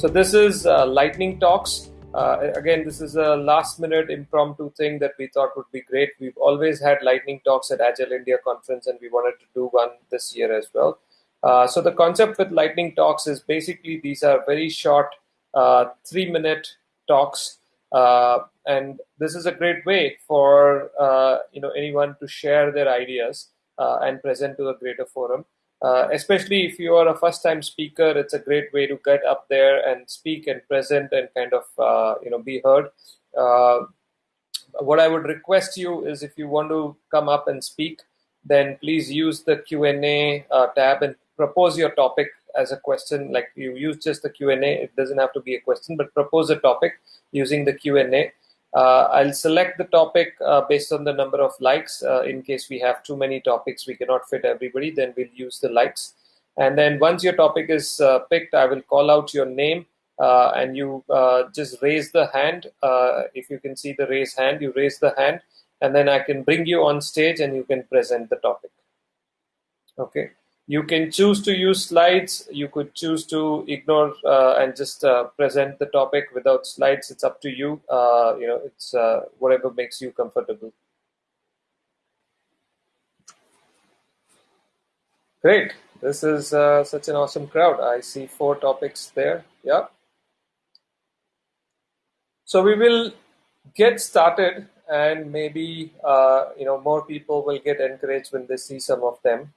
So this is uh, Lightning Talks. Uh, again, this is a last-minute impromptu thing that we thought would be great. We've always had Lightning Talks at Agile India conference, and we wanted to do one this year as well. Uh, so the concept with Lightning Talks is basically these are very short, uh, three-minute talks, uh, and this is a great way for uh, you know anyone to share their ideas and present to a greater forum. Uh, especially if you are a first time speaker it's a great way to get up there and speak and present and kind of uh, you know be heard. Uh, what i would request you is if you want to come up and speak then please use the q&a tab and propose your topic as a question. Like you use just the q&a it doesn't have to be a question but propose a topic using the q&a I'll select the topic uh, based on the number of likes. Uh, in case we have too many topics, we cannot fit everybody, then we'll use the likes. And then once your topic is uh, picked, I will call out your name uh, and you uh, just raise the hand. if you can see the raise hand, you raise the hand and then I can bring you on stage and you can present the topic. Okay. You can choose to use slides. You could choose to ignore uh, and just uh, present the topic without slides. It's up to you. Uh, you know, it's uh, whatever makes you comfortable. Great. This is uh, such an awesome crowd. I see four topics there. Yeah. So we will get started and maybe uh, you know more people will get encouraged when they see some of them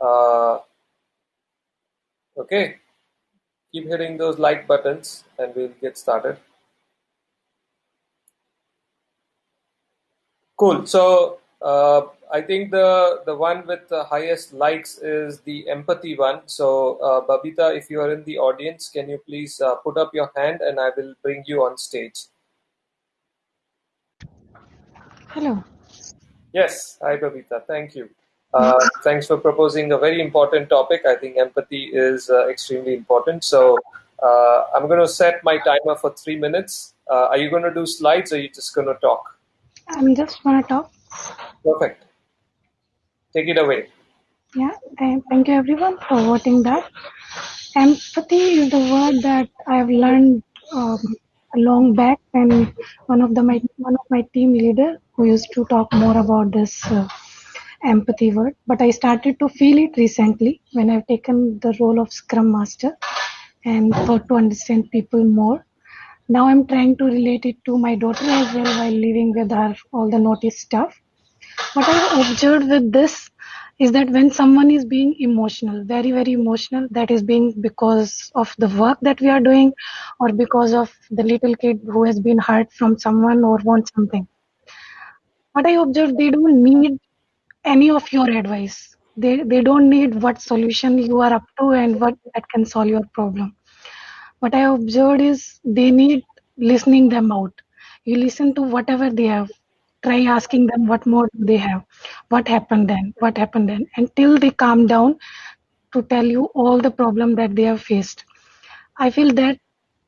uh, okay, keep hitting those like buttons and we'll get started. Cool. So uh, I think the the one with the highest likes is the empathy one. So uh, Babita, if you are in the audience, can you please uh, put up your hand and I will bring you on stage. Hello. Yes. Hi, Babita. Thank you. Uh, thanks for proposing a very important topic. I think empathy is uh, extremely important. So uh, I'm going to set my timer for three minutes. Uh, are you going to do slides or are you just going to talk? I'm just going to talk. Perfect. Take it away. Yeah, thank you everyone for voting that. Empathy is the word that I've learned um, long back, and one of the my one of my team leader who used to talk more about this uh, empathy word, but I started to feel it recently when I've taken the role of Scrum Master and thought to understand people more. Now I'm trying to relate it to my daughter as well while living with her all the notice stuff. What I've observed with this is that when someone is being emotional, very, very emotional, that is being because of the work that we are doing or because of the little kid who has been hurt from someone or wants something. What I observed, they don't need any of your advice. They they don't need what solution you are up to and what that can solve your problem. What i observed is they need listening them out. You listen to whatever they have. Try asking them what more do they have. What happened then? What happened then? Until they calm down to tell you all the problem that they have faced. I feel that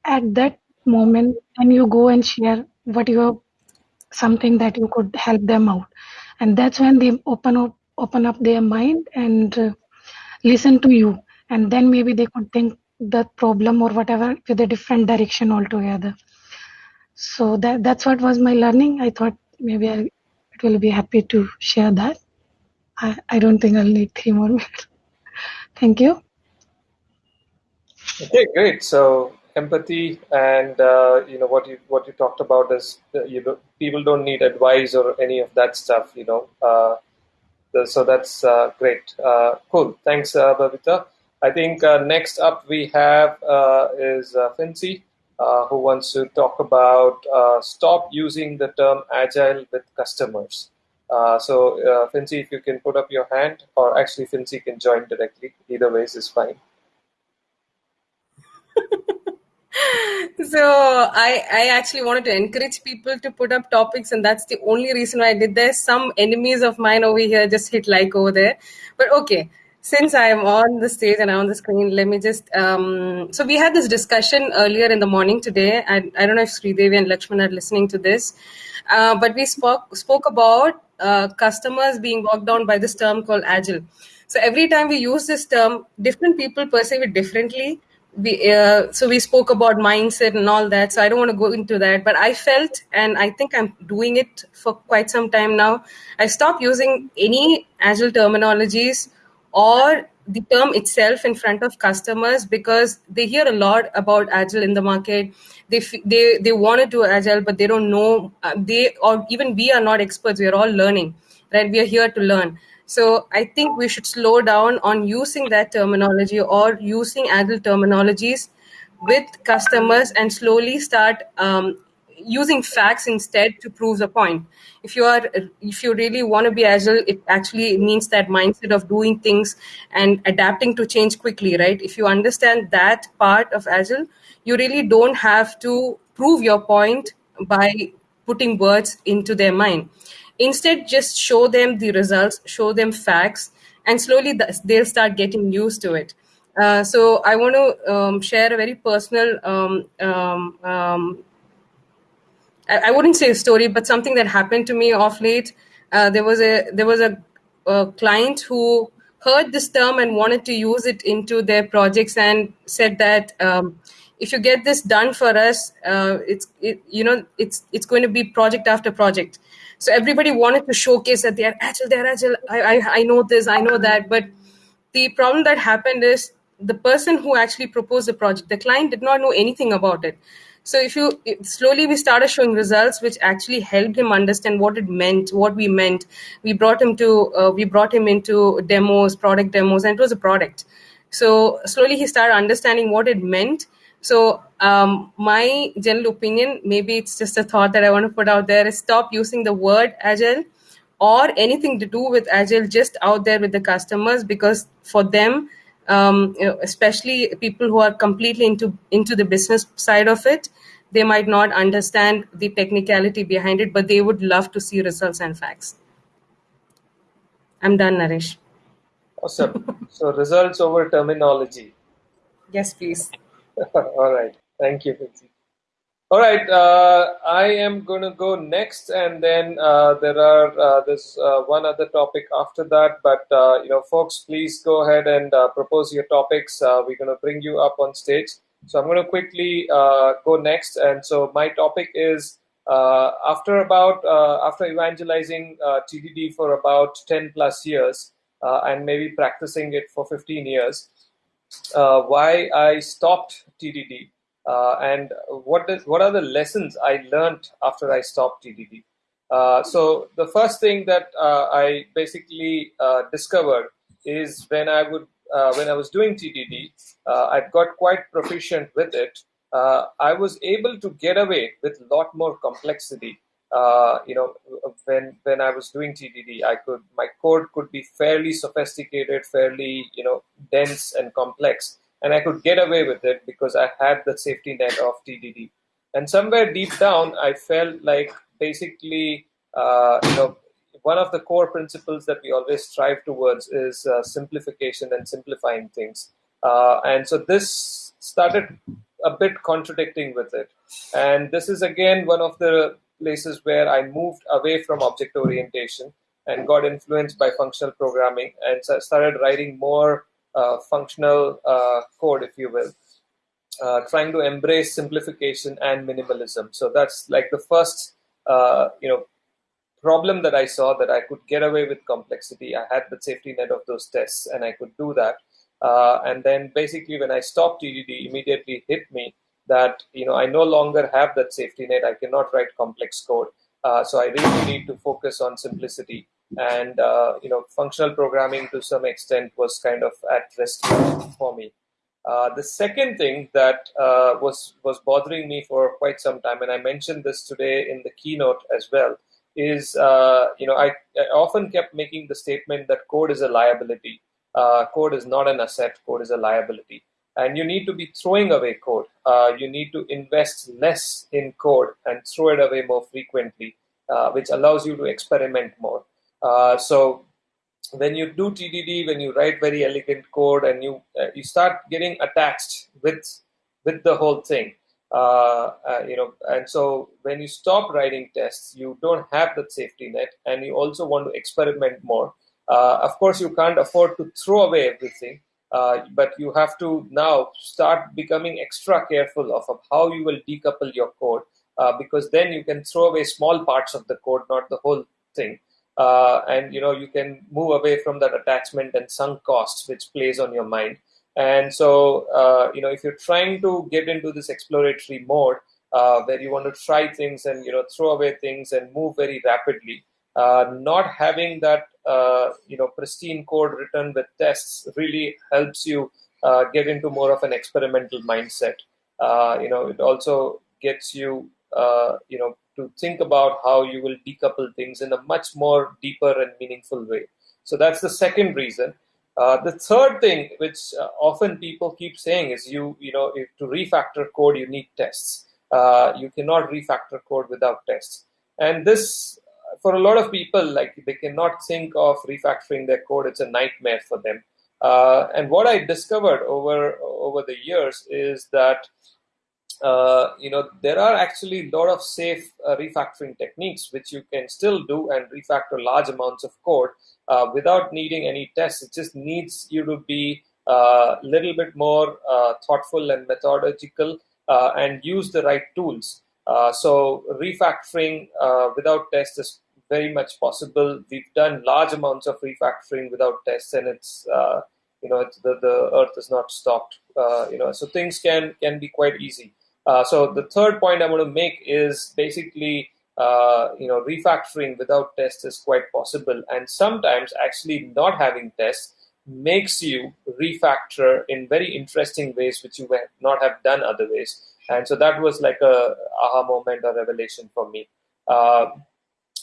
at that moment when you go and share what you have something that you could help them out and that's when they open up open up their mind and uh, listen to you. And then maybe they could think the problem or whatever with a different direction altogether. So that that's what was my learning. I thought maybe i will be happy to share that. I, I don't think i'll need three more minutes. Thank you. Okay great. So empathy and uh, you know what you what you talked about is you know people don't need advice or any of that stuff you know uh, so that's uh, great. Uh, cool. Thanks uh, Babita I think uh, next up we have is uh, Fincy who wants to talk about stop using the term agile with customers. So Fincy if you can put up your hand or actually Fincy can join directly. Either ways is fine so I, I actually wanted to encourage people to put up topics and that's the only reason why i did this. Some enemies of mine over here just hit like over there. But okay since i'm on the stage and i'm on the screen let me just um, so we had this discussion earlier in the morning today. I, I don't know if sridevi and lakshman are listening to this. Uh, but we spoke spoke about uh, customers being walked down by this term called agile. So every time we use this term different people perceive it differently we uh, so we spoke about mindset and all that so i don't want to go into that but i felt and i think i'm doing it for quite some time now i stopped using any agile terminologies or the term itself in front of customers because they hear a lot about agile in the market. They they they want to do agile but they don't know uh, they or even we are not experts we are all learning right? We are here to learn so I think we should slow down on using that terminology or using agile terminologies with customers and slowly start um, using facts instead to prove the point. If you are, if you really want to be agile, it actually means that mindset of doing things and adapting to change quickly, right? If you understand that part of agile, you really don't have to prove your point by putting words into their mind Instead, just show them the results, show them facts, and slowly they'll start getting used to it. Uh, so I want to um, share a very personal. Um, um, um, I, I, wouldn't say a story, but something that happened to me off late. Uh, there was a there was a, a, client who heard this term and wanted to use it into their projects and said that um, if you get this done for us, uh, it's it, you know it's it's going to be project after project. So everybody wanted to showcase that they're agile, they're agile. I, I, I know this, I know that. But the problem that happened is the person who actually proposed the project, the client did not know anything about it. So if you slowly we started showing results, which actually helped him understand what it meant, what we meant. We brought him to uh, we brought him into demos, product demos, and it was a product. So slowly he started understanding what it meant so, um, my general opinion, maybe it's just a thought that I want to put out there, is stop using the word agile or anything to do with agile just out there with the customers because for them, um, especially people who are completely into into the business side of it, they might not understand the technicality behind it, but they would love to see results and facts. I'm done, Naresh. Awesome. so results over terminology. Yes, please. All right. Thank you, Fincy. All right. Uh, I am going to go next, and then uh, there are uh, there's uh, one other topic after that. But uh, you know, folks, please go ahead and uh, propose your topics. we're going to bring you up on stage. So I'm going to quickly go next, and so my topic is after about after evangelizing TDD for about 10 plus years and maybe practicing it for 15 years why I stopped TDD and what is what are the lessons I learned after I stopped TDD. Uh, so the first thing that uh, I basically uh, discovered is when I would uh, when I was doing TDD, I got quite proficient with it. I was able to get away with a lot more complexity uh, you know, when when I was doing TDD, I could my code could be fairly sophisticated, fairly you know dense and complex, and I could get away with it because I had the safety net of TDD. And somewhere deep down, I felt like basically, uh, you know, one of the core principles that we always strive towards is uh, simplification and simplifying things. Uh, and so this started a bit contradicting with it. And this is again one of the places where I moved away from object orientation and got influenced by functional programming and started writing more functional uh, code, if you will, uh, trying to embrace simplification and minimalism. So that's like the first, uh, you know, problem that I saw that I could get away with complexity. I had the safety net of those tests, and I could do that. Uh, and then basically, when I stopped TDD, immediately hit me that you know I no longer have that safety net. I cannot write complex code, uh, so I really need to focus on simplicity. And uh, you know, functional programming to some extent was kind of at rest for me. Uh, the second thing that uh, was was bothering me for quite some time, and I mentioned this today in the keynote as well, is uh, you know I, I, often kept making the statement that code is a liability. Uh, code is not an asset. Code is a liability and you need to be throwing away code. Uh, you need to invest less in code and throw it away more frequently, which allows you to experiment more. Uh, so when you do TDD, when you write very elegant code, and you uh, you start getting attached with with the whole thing, uh, you know, and so when you stop writing tests, you don't have that safety net, and you also want to experiment more. of course, you can't afford to throw away everything Uh, but you have to now start becoming extra careful of, of how you will decouple your code uh, because then you can throw away small parts of the code, not the whole thing. Uh, and you know you can move away from that attachment and sunk costs which plays on your mind. And so uh, you know if you're trying to get into this exploratory mode uh, where you want to try things and you know throw away things and move very rapidly, uh, not having that uh, you know pristine code written with tests really helps you uh, get into more of an experimental mindset. You know, it also gets you you know to think about how you will decouple things in a much more deeper and meaningful way. So that's the second reason. Uh, the third thing, which often people keep saying, is you you know if to refactor code you need tests. you cannot refactor code without tests, and this for a lot of people, like they cannot think of refactoring their code. It's a nightmare for them. Uh, and what I discovered over over the years is that uh, you know there are actually a lot of safe uh, refactoring techniques which you can still do and refactor large amounts of code uh, without needing any tests. It just needs you to be a uh, little bit more uh, thoughtful and methodological and use the right tools. Uh, so refactoring uh, without tests is very much possible. We've done large amounts of refactoring without tests, and it's uh, you know the the Earth is not stopped. Uh, you know, so things can can be quite easy. Uh, so the third point I want to make is basically uh, you know refactoring without tests is quite possible, and sometimes actually not having tests makes you refactor in very interesting ways which you might not have done other ways and so that was like a aha moment or revelation for me. Uh,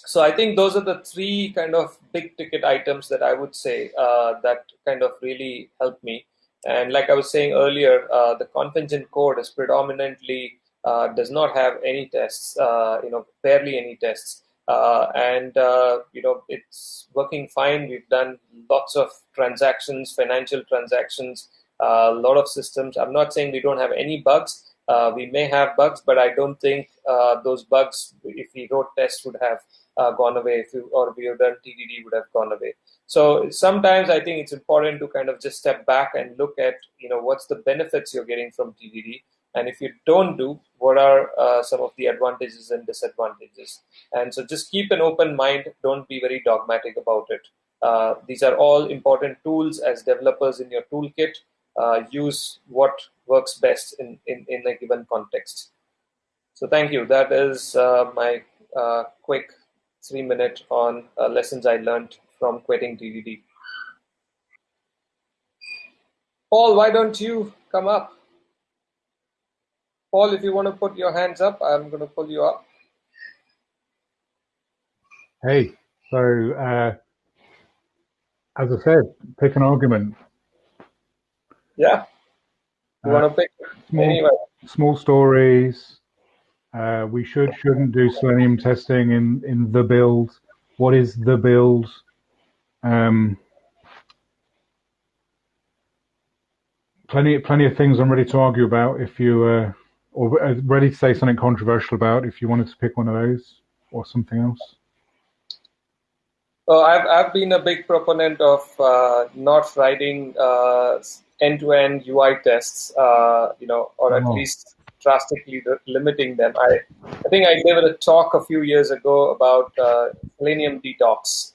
so i think those are the three kind of big ticket items that i would say uh, that kind of really helped me and like i was saying earlier uh, the conf-engine code is predominantly uh, does not have any tests uh, you know barely any tests. Uh, and you know it's working fine. We've done lots of transactions financial transactions a lot of systems. I'm not saying we don't have any bugs. Uh, we may have bugs, but I don't think uh, those bugs, if we wrote tests, would have uh, gone away, if you, or we have done TDD, would have gone away. So sometimes I think it's important to kind of just step back and look at, you know, what's the benefits you're getting from TDD, and if you don't do, what are uh, some of the advantages and disadvantages? And so just keep an open mind. Don't be very dogmatic about it. Uh, these are all important tools as developers in your toolkit. Uh, use what works best in, in, in a given context. So thank you. That is uh, my uh, quick three minute on uh, lessons I learned from quitting TDD. Paul, why don't you come up? Paul, if you want to put your hands up, I'm going to pull you up. Hey, so uh, as I said, pick an argument. Yeah. You want to pick small, anyway. small stories. Uh, we should shouldn't do Selenium testing in in the build. What is the build? Um, plenty plenty of things I'm ready to argue about. If you uh, or uh, ready to say something controversial about, if you wanted to pick one of those or something else. Well, I've I've been a big proponent of uh, not writing uh, end-to-end UI tests, uh, you know, or at oh. least drastically limiting them. I, I think I gave it a talk a few years ago about uh, Selenium detox.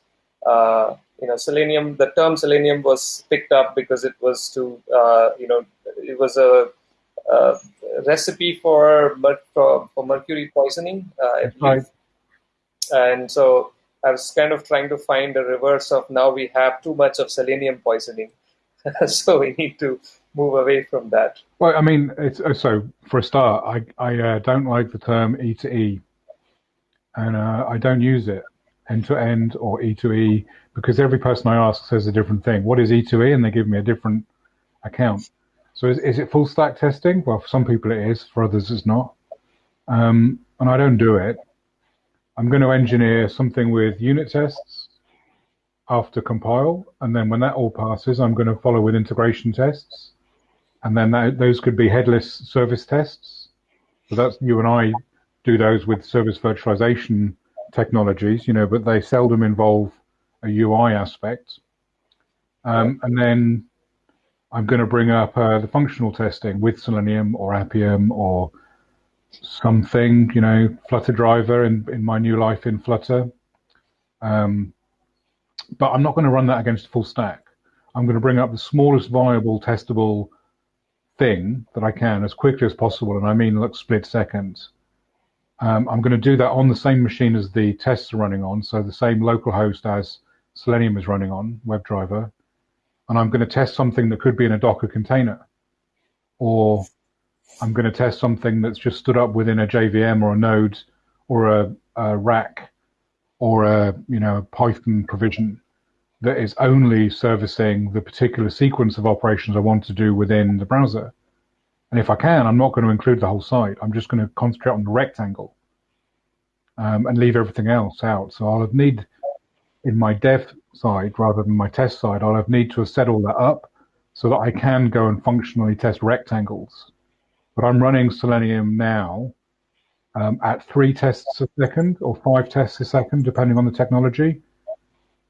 You know, Selenium. The term Selenium was picked up because it was to, uh, you know, it was a, a recipe for, for, for mercury poisoning. Uh, right. And so I was kind of trying to find a reverse of now we have too much of selenium poisoning. so we need to move away from that. Well, I mean, it's uh, so for a start, I I uh, don't like the term E to E, and uh, I don't use it end to end or E to E because every person I ask says a different thing. What is E to E? And they give me a different account. So is, is it full stack testing? Well, for some people it is, for others it's not. Um, and I don't do it. I'm going to engineer something with unit tests after compile, and then when that all passes, I'm going to follow with integration tests, and then that, those could be headless service tests. So that's you and I do those with service virtualization technologies, you know, but they seldom involve a UI aspect. Um, and then I'm going to bring up uh, the functional testing with Selenium or Appium or something, you know, Flutter driver in, in my new life in Flutter. Um, but I'm not going to run that against full stack. I'm going to bring up the smallest viable testable thing that I can as quickly as possible, and I mean like split seconds. Um, I'm going to do that on the same machine as the tests are running on, so the same local host as Selenium is running on, WebDriver, and I'm going to test something that could be in a Docker container, or I'm going to test something that's just stood up within a JVM or a node or a, a rack or a you know a Python provision that is only servicing the particular sequence of operations I want to do within the browser. And if I can, I'm not going to include the whole site. I'm just going to concentrate on the rectangle um, and leave everything else out. So I'll have need in my dev side rather than my test side, I'll have need to have set all that up so that I can go and functionally test rectangles. But I'm running Selenium now um, at three tests a second or five tests a second, depending on the technology.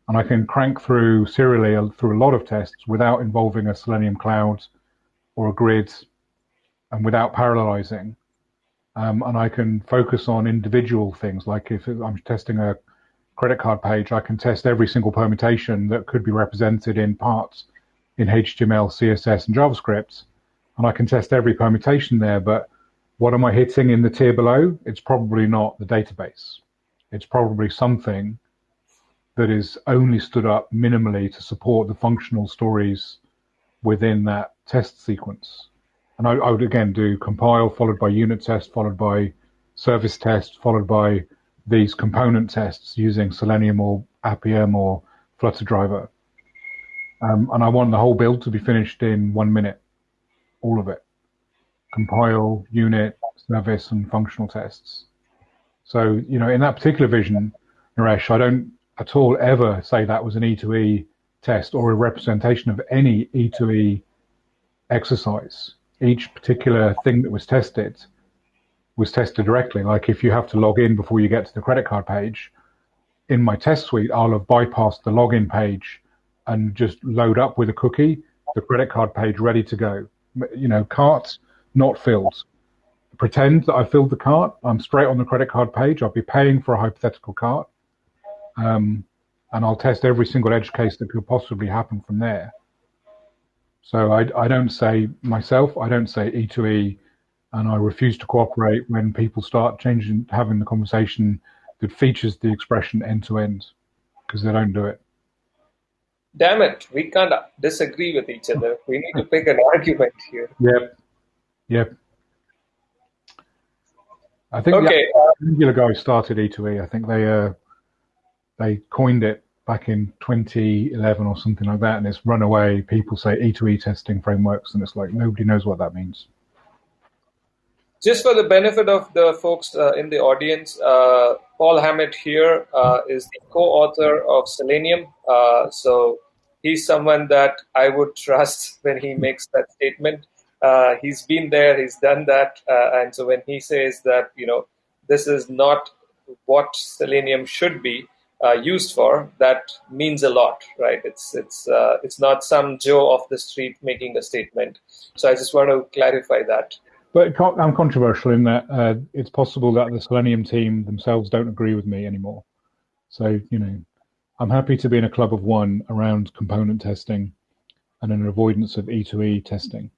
And I can crank through serially through a lot of tests without involving a Selenium cloud or a grid and without parallelizing. Um, and I can focus on individual things, like if I'm testing a credit card page, I can test every single permutation that could be represented in parts in HTML, CSS, and JavaScript. And I can test every permutation there, but what am I hitting in the tier below? It's probably not the database. It's probably something that is only stood up minimally to support the functional stories within that test sequence. And I, I would again do compile followed by unit test, followed by service test, followed by these component tests using Selenium or Appium or Flutter driver. Um, and I want the whole build to be finished in one minute, all of it compile, unit, service, and functional tests. So, you know, in that particular vision, Naresh, I don't at all ever say that was an E2E test or a representation of any E2E exercise. Each particular thing that was tested was tested directly. Like if you have to log in before you get to the credit card page, in my test suite, I'll have bypassed the login page and just load up with a cookie the credit card page ready to go. You know, carts not filled. Pretend that I filled the cart. I'm straight on the credit card page. I'll be paying for a hypothetical cart. Um, and I'll test every single edge case that could possibly happen from there. So I, I don't say myself, I don't say E2E, and I refuse to cooperate when people start changing, having the conversation that features the expression end to end, because they don't do it. Damn it, we can't disagree with each other. We need to pick an argument here. Yep. Yep. I think okay. the Angular guys started E2E. I think they uh, they coined it back in 2011 or something like that, and it's run away. People say E2E testing frameworks, and it's like nobody knows what that means. Just for the benefit of the folks uh, in the audience, uh, Paul Hammant here uh, is the co-author of Selenium. Uh, so he's someone that I would trust when he makes that statement uh, he's been there, he's done that, uh, and so when he says that you know this is not what selenium should be uh, used for, that means a lot, right? It's it's uh, it's not some Joe off the street making a statement. So I just want to clarify that. But I'm controversial in that uh, it's possible that the Selenium team themselves don't agree with me anymore. So you know, I'm happy to be in a club of one around component testing and an avoidance of E2E testing.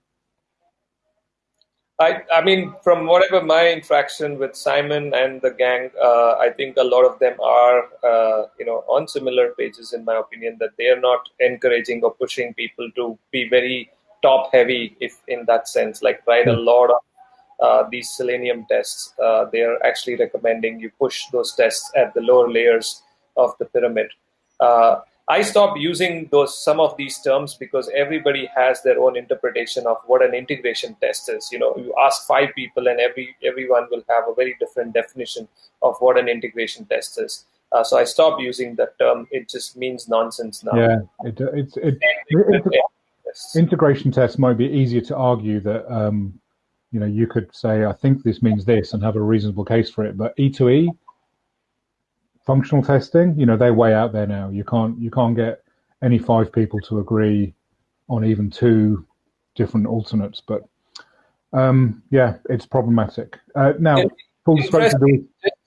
I, I mean, from whatever my interaction with Simon and the gang, uh, I think a lot of them are, uh, you know, on similar pages, in my opinion, that they are not encouraging or pushing people to be very top heavy, if in that sense, like write a hmm. lot of uh, these Selenium tests. Uh, they are actually recommending you push those tests at the lower layers of the pyramid. I stopped using those some of these terms because everybody has their own interpretation of what an integration test is. You know, you ask five people, and every everyone will have a very different definition of what an integration test is. Uh, so I stopped using that term. It just means nonsense now. Yeah, it, it's it, it, integration tests might be easier to argue that um, you know you could say I think this means this and have a reasonable case for it, but E2E functional testing, you know, they're way out there now. You can't you can't get any five people to agree on even two different alternates. But um, yeah, it's problematic. Uh, now, full.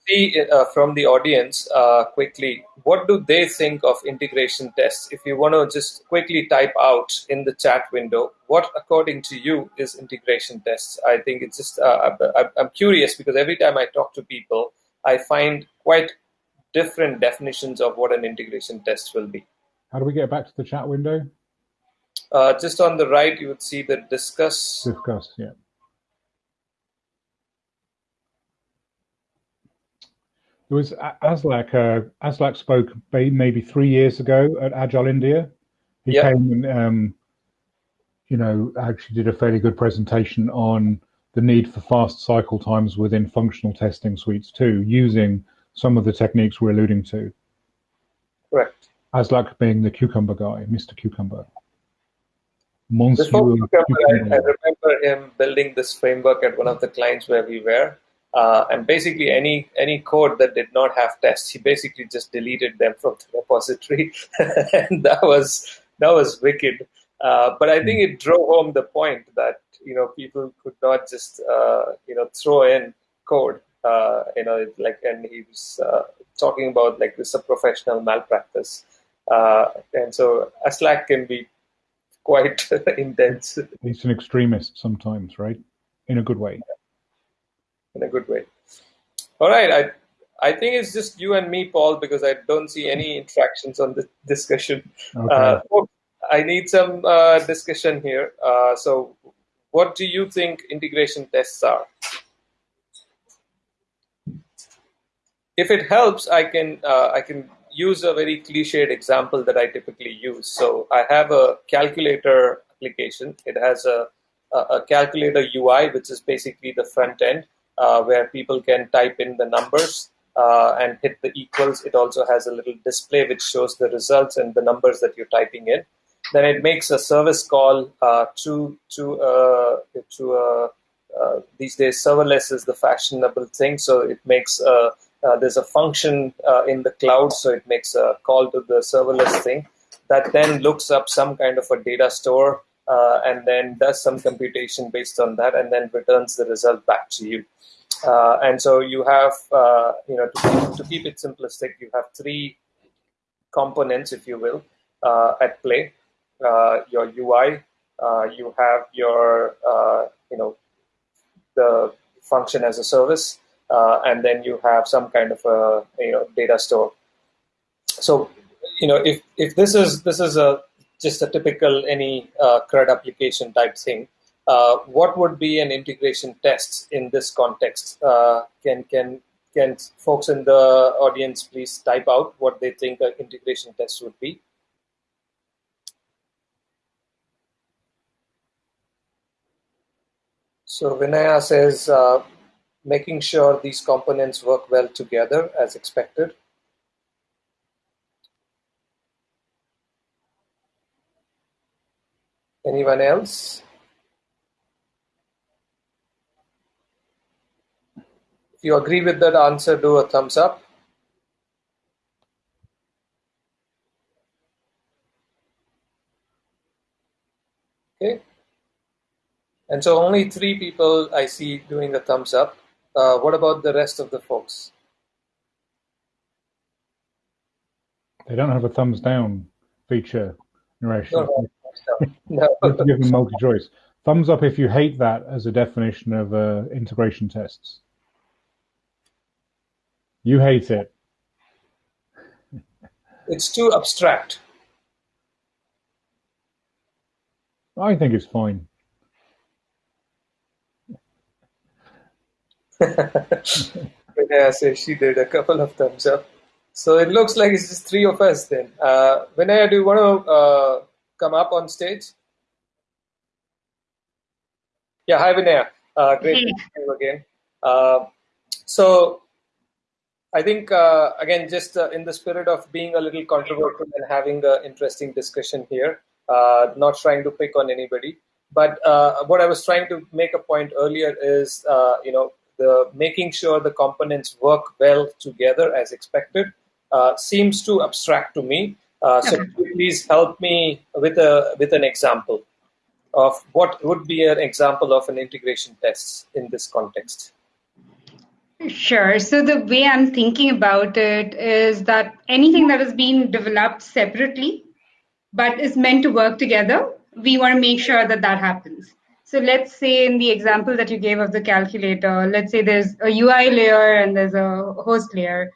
See uh, from the audience uh, quickly what do they think of integration tests. If you want to just quickly type out in the chat window what, according to you, is integration tests. I think it's just uh, I'm curious because every time I talk to people, I find quite different definitions of what an integration test will be. How do we get back to the chat window? Uh, just on the right, you would see the discuss. Discuss, yeah. There was Aslak. Uh, Aslak spoke maybe three years ago at Agile India. He yep. came and, um, you know, actually did a fairly good presentation on the need for fast cycle times within functional testing suites too, using some of the techniques we're alluding to. Correct. Aslak being the cucumber guy, Mr. Cucumber. Monsieur Before cucumber, I, I remember him building this framework at one of the clients where we were, uh, and basically, any any code that did not have tests, he basically just deleted them from the repository, and that was that was wicked. Uh, but I think it drove home the point that you know people could not just uh, you know throw in code. Uh, you know, like, and he was uh, talking about like this is a professional malpractice, uh, and so Aslak can be quite intense. He's an extremist sometimes, right? In a good way in a good way. All right, I I think it's just you and me, Paul, because I don't see any interactions on the discussion. Okay. Uh, I need some uh, discussion here. Uh, so, what do you think integration tests are? If it helps, I can uh, I can use a very cliched example that I typically use. So, I have a calculator application. It has a a calculator UI, which is basically the front end, uh, where people can type in the numbers uh, and hit the equals. It also has a little display which shows the results and the numbers that you're typing in. Then it makes a service call uh, to to uh, to uh, these days serverless is the fashionable thing. So it makes there's a function in the cloud, so it makes a call to the serverless thing that then looks up some kind of a data store uh, and then does some computation based on that and then returns the result back to you. Uh, and so you have, uh, you know, to, to, keep it simplistic, you have three components, if you will, uh, at play. Uh, your UI, uh, you have your, uh, you know, the function as a service, and then you have some kind of a, you know, data store. So, you know, if if this is this is a just a typical any CRUD application type thing, uh, what would be an integration test in this context? Uh, can can can folks in the audience please type out what they think an integration test would be? So Vinaya says, uh, making sure these components work well together as expected. Anyone else? If you agree with that answer, do a thumbs up. Okay. And so only three people I see doing a thumbs up. Uh, what about the rest of the folks? They don't have a thumbs down feature, Naresh. No, no, no. give them multi-choice. Thumbs up if you hate that as a definition of uh, integration tests. You hate it. It's too abstract. I think it's fine. Vinaya says she did a couple of thumbs up. So it looks like it's just three of us then. Uh, Vinaya, do you want to uh, come up on stage? Yeah, hi Vinaya. Uh, great to see you again. Uh, so I think uh, again, just uh, in the spirit of being a little controversial and having an interesting discussion here, uh, not trying to pick on anybody, but uh, what I was trying to make a point earlier is, uh, you know, the making sure the components work well together as expected uh, seems too abstract to me. so please help me with a with an example. of what would be an example of an integration test in this context. Sure. So the way I'm thinking about it is that anything that has been developed separately but is meant to work together, we want to make sure that that happens. So let's say in the example that you gave of the calculator, let's say there's a UI layer and there's a host layer,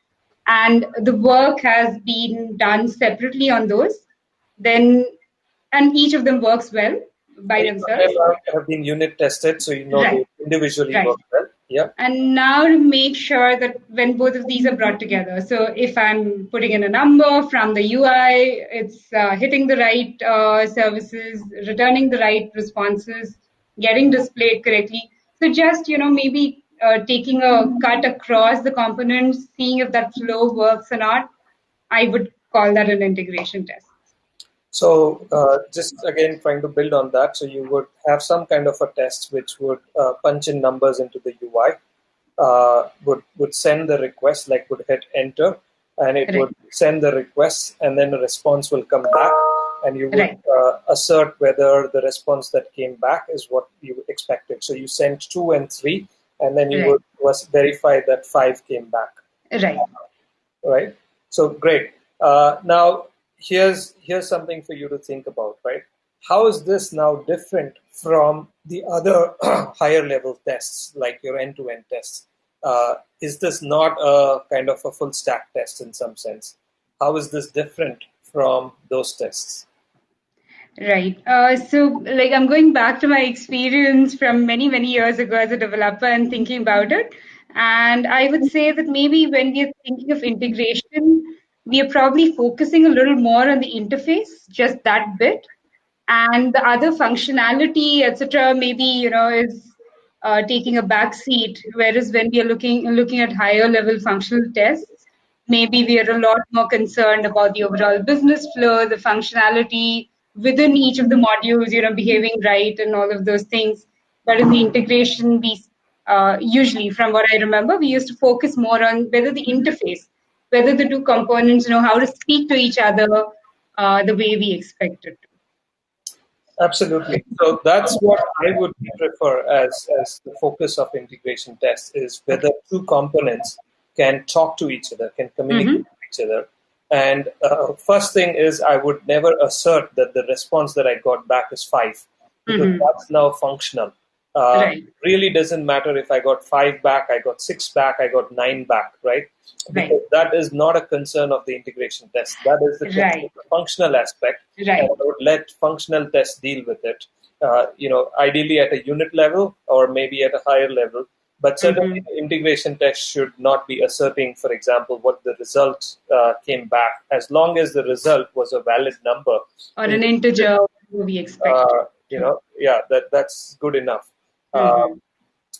and the work has been done separately on those, then and each of them works well by themselves. Have been unit tested, so you know right. they individually right. work well. Yeah. And now to make sure that when both of these are brought together, so if I'm putting in a number from the UI, it's uh, hitting the right uh, services, returning the right responses, getting displayed correctly. So just you know maybe uh, taking a cut across the components, seeing if that flow works or not. I would call that an integration test. So uh, just again trying to build on that, so you would have some kind of a test which would uh, punch in numbers into the UI, uh, would would send the request, like would hit enter, and it would send the request, and then a response will come back, and you would right. Uh, assert whether the response that came back is what you expected. So you sent two and three, and then you right. would was verify that five came back. Right. Right. So great. Uh, now here's here's something for you to think about, right? How is this now different from the other higher level tests, like your end-to-end tests? Uh, is this not a kind of a full stack test in some sense? How is this different from those tests? Right. Uh, so, like, I'm going back to my experience from many, many years ago as a developer and thinking about it. And I would say that maybe when we are thinking of integration, we are probably focusing a little more on the interface, just that bit, and the other functionality, etc. Maybe you know is uh, taking a back seat. Whereas when we are looking looking at higher level functional tests, maybe we are a lot more concerned about the overall business flow, the functionality within each of the modules, you know, behaving right and all of those things. But in the integration, we uh, usually, from what I remember, we used to focus more on whether the interface whether the two components know how to speak to each other uh, the way we expect it to. Absolutely. So that's what I would prefer as, as the focus of integration tests is whether two components can talk to each other, can communicate mm-hmm. with each other. And uh, first thing is I would never assert that the response that I got back is five because mm-hmm. that's now functional. Uh, right. Really doesn't matter if I got five back, I got six back, I got nine back, right? Because right. that is not a concern of the integration test. That is the, right. the functional aspect. Right. I would let functional tests deal with it. Uh, you know, ideally at a unit level or maybe at a higher level. But certainly, mm-hmm. integration test should not be asserting, for example, what the result uh, came back, as long as the result was a valid number or an integer we expect. Uh, you know, yeah, that that's good enough. Mm-hmm. Um,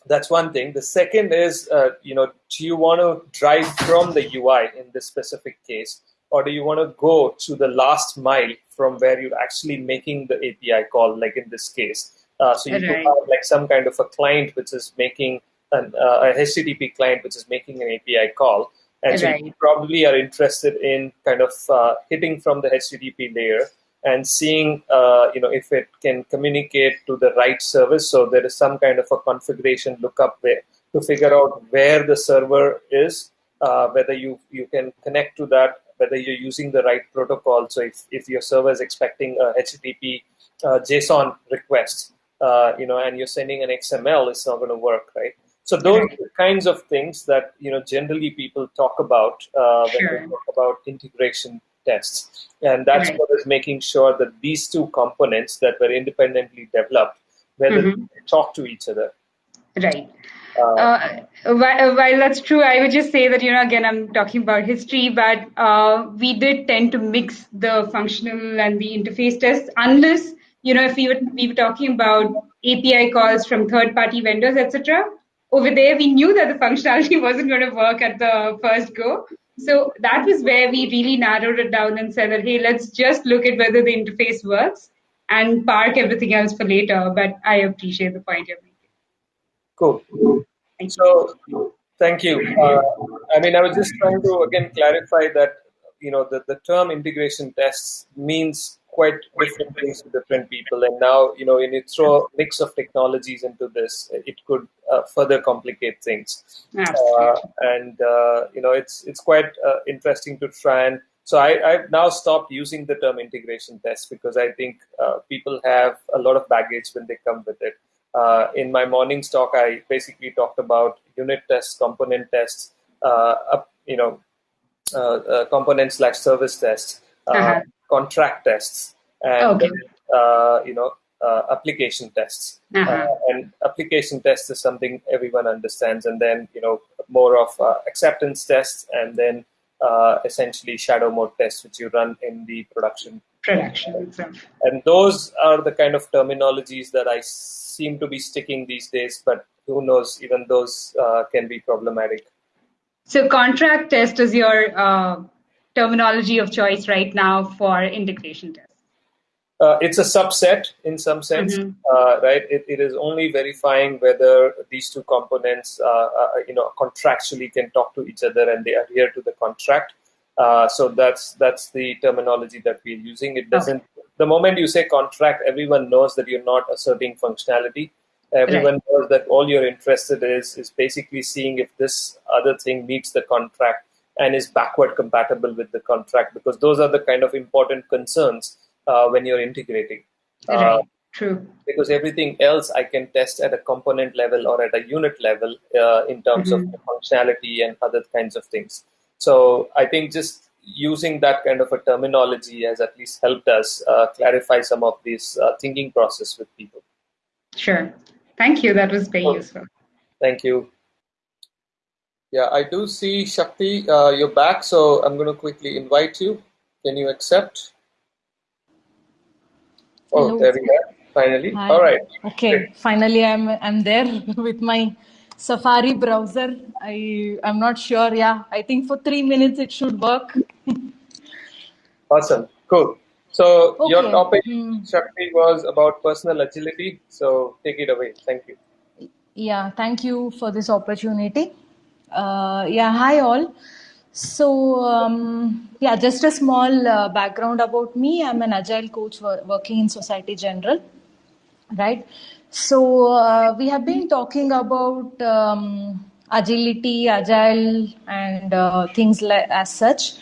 that's one thing. The second is, uh, you know, do you want to drive from the UI in this specific case, or do you want to go to the last mile from where you're actually making the API call, like in this case? Uh, so you right. could have like some kind of a client which is making an, uh, a HTTP client which is making an API call, and right. so you probably are interested in kind of uh, hitting from the HTTP layer and seeing uh, you know if it can communicate to the right service. So there is some kind of a configuration lookup there to figure out where the server is uh, whether you you can connect to that whether you're using the right protocol. So if, if your server is expecting a http uh, json request uh, you know and you're sending an xml it's not going to work right so those are the kinds of things that you know generally people talk about uh, when sure. they talk about integration tests. And that's right. what is making sure that these two components that were independently developed, whether mm-hmm. they talk to each other. Right. Uh, uh, while, while, that's true, I would just say that, you know, again, I'm talking about history, but uh, we did tend to mix the functional and the interface tests unless, you know, if we were, we were talking about API calls from third party vendors, etc. Over there, we knew that the functionality wasn't going to work at the first go. So that was where we really narrowed it down and said that, hey, let's just look at whether the interface works and park everything else for later. But I appreciate the point you're making. Cool. Thank so, you. thank you. Uh, I mean, I was just trying to again clarify that you know the, the term integration tests means quite different things to different people. And now, you know, when you throw a mix of technologies into this, it could uh, further complicate things. Uh, and uh, you know, it's it's quite uh, interesting to try and. So I, I've now stopped using the term integration test because I think uh, people have a lot of baggage when they come with it. Uh, in my morning talk, I basically talked about unit tests, component tests, you know, component slash service tests. Uh-huh contract tests and okay. uh, you know uh, application tests. Uh-huh. Uh, and application tests is something everyone understands, and then you know more of uh, acceptance tests, and then uh, essentially shadow mode tests, which you run in the production. Production. And those are the kind of terminologies that I seem to be sticking these days, but who knows? Even those uh, can be problematic. So contract test is your terminology of choice right now for integration tests? Uh, it's a subset in some sense, mm-hmm. uh, right? It, it is only verifying whether these two components, uh, uh you know, contractually can talk to each other and they adhere to the contract. Uh, so that's that's the terminology that we're using. It doesn't. Okay. The moment you say contract, everyone knows that you're not asserting functionality. Everyone right. knows that all you're interested is is basically seeing if this other thing meets the contract and is backward compatible with the contract because those are the kind of important concerns uh, when you're integrating. Right. Uh, True. Because everything else I can test at a component level or at a unit level uh, in terms mm-hmm. of functionality and other kinds of things. So I think just using that kind of a terminology has at least helped us uh, clarify some of this uh, thinking process with people. Sure. Thank you. That was very useful. Thank you. Yeah, I do see Shakti, uh, you're back, so I'm going to quickly invite you. Can you accept? Oh, Hello. there we are. Finally. Hi. All right. Okay. Great. Finally, I'm I'm there with my Safari browser. I I'm not sure. Yeah, I think for three minutes it should work. awesome. Cool. So okay. your topic, hmm. Shakti, was about personal agility. So take it away. Thank you. Yeah. Thank you for this opportunity. Uh, yeah, hi all. So, um, yeah, just a small uh, background about me. I'm an agile coach working in Société Générale, right? So, uh, we have been talking about um, agility, agile, and uh, things like as such.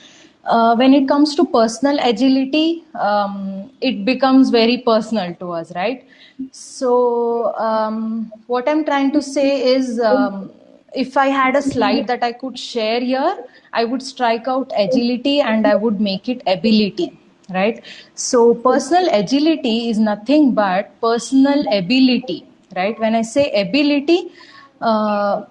Uh, when it comes to personal agility, um, it becomes very personal to us, right? So, um, what I'm trying to say is um, if I had a slide that I could share here, I would strike out agility and I would make it ability, right? So personal agility is nothing but personal ability, right? When I say ability, uh,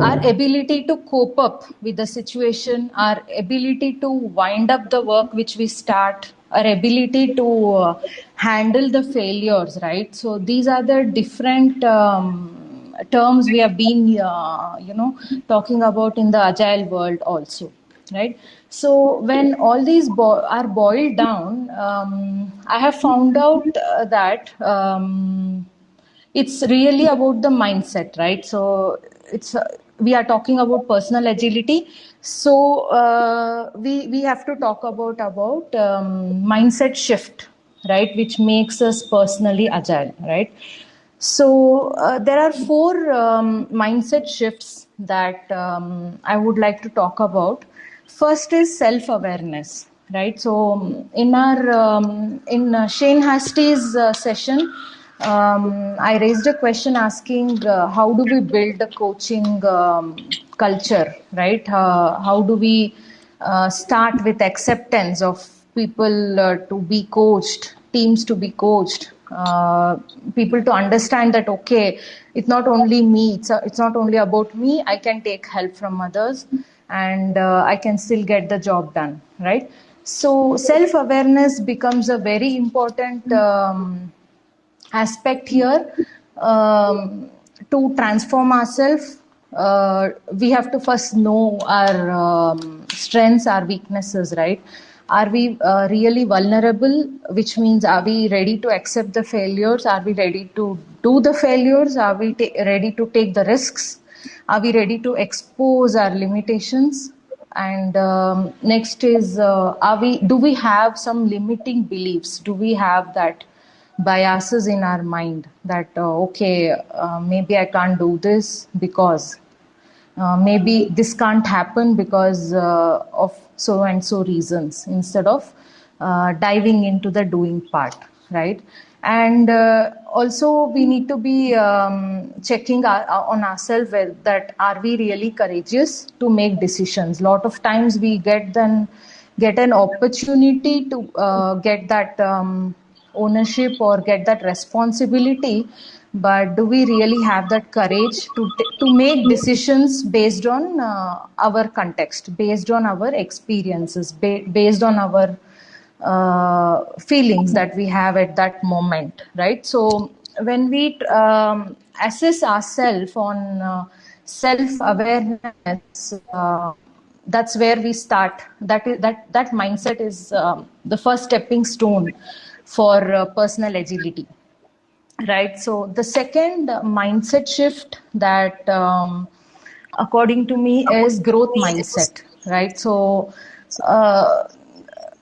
our ability to cope up with the situation, our ability to wind up the work which we start, our ability to uh, handle the failures, right? So these are the different um, terms we have been uh, you know talking about in the agile world also right? So when all these bo- are boiled down um, i have found out uh, that um, it's really about the mindset right? So it's uh, we are talking about personal agility. So uh, we we have to talk about about um, mindset shift right? Which makes us personally agile right so uh, there are four um, mindset shifts that um, I would like to talk about. First is self-awareness, right? So um, in our um, in uh, Shane Hastie's uh, session, um, I raised a question asking uh, how do we build a coaching um, culture, right? Uh, how do we uh, start with acceptance of people to be coached, teams to be coached, uh, people to understand that okay it's not only me it's, a, it's not only about me i can take help from others and uh, i can still get the job done right? So self awareness becomes a very important um, aspect here um, to transform ourselves uh, we have to first know our um, strengths our weaknesses right are we uh, really vulnerable? Which means are we ready to accept the failures? Are we ready to do the failures? Are we ready to take the risks? Are we ready to expose our limitations? And um, next is uh, are we do we have some limiting beliefs? Do we have that biases in our mind that uh, okay uh, maybe i can't do this because uh, maybe this can't happen because uh, of so and so reasons instead of uh, diving into the doing part right? And uh, also we need to be um, checking our, on ourselves that are we really courageous to make decisions? Lot of times we get then get an opportunity to uh, get that um, ownership or get that responsibility but do we really have that courage to to make decisions based on uh, our context based on our experiences ba- based on our uh, feelings that we have at that moment right? So when we um, assess ourselves on uh, self awareness uh, that's where we start. That is that that mindset is um, the first stepping stone for uh, personal agility right so the second mindset shift that um, according to me is growth mindset right so uh,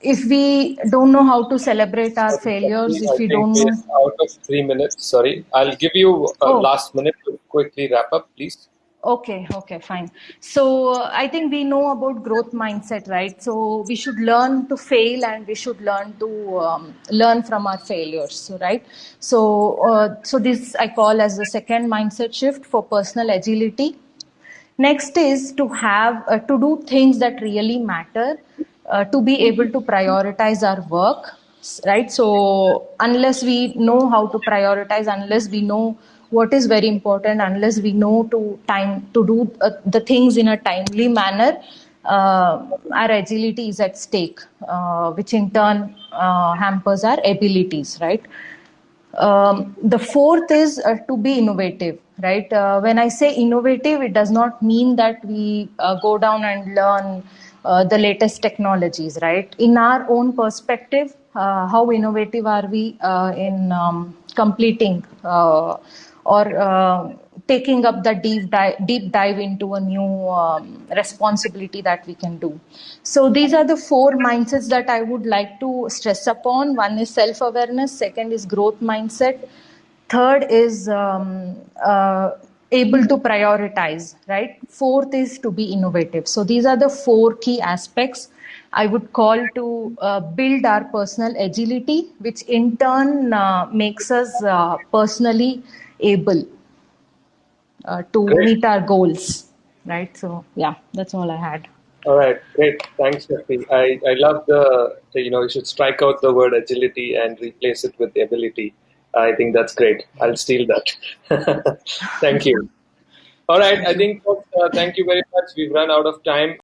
if we don't know how to celebrate our failures if we don't know out of three minutes. Sorry, I'll give you a Oh. last minute to quickly wrap up, please. Okay, okay, fine. So uh, I think we know about growth mindset, right? So we should learn to fail and we should learn to um, learn from our failures, right? So, uh, so this I call as the second mindset shift for personal agility. Next is to have uh, to do things that really matter, uh, to be able to prioritize our work, right? So unless we know how to prioritize, unless we know what is very important, unless we know to time to do uh, the things in a timely manner, uh, our agility is at stake, uh, which in turn uh, hampers our abilities, right? Um, the fourth is uh, to be innovative, right? Uh, when I say innovative, it does not mean that we go down and learn the latest technologies, right? In our own perspective, how innovative are we in um, completing uh, or uh, taking up the deep dive, deep dive into a new um, responsibility that we can do. So these are the four mindsets that I would like to stress upon. One is self-awareness. Second is growth mindset. Third is um, uh, able to prioritize. Right. Fourth is to be innovative. So these are the four key aspects. I would call to uh, build our personal agility, which in turn uh, makes us uh, personally able uh, to Great. meet our goals right so yeah that's all i had All right, great. Thanks, Shakti. I, I love the, the, you know, you should strike out the word agility and replace it with ability. I think that's great. I'll steal that. thank you. All right, I think, folks, uh, thank you very much. We've run out of time.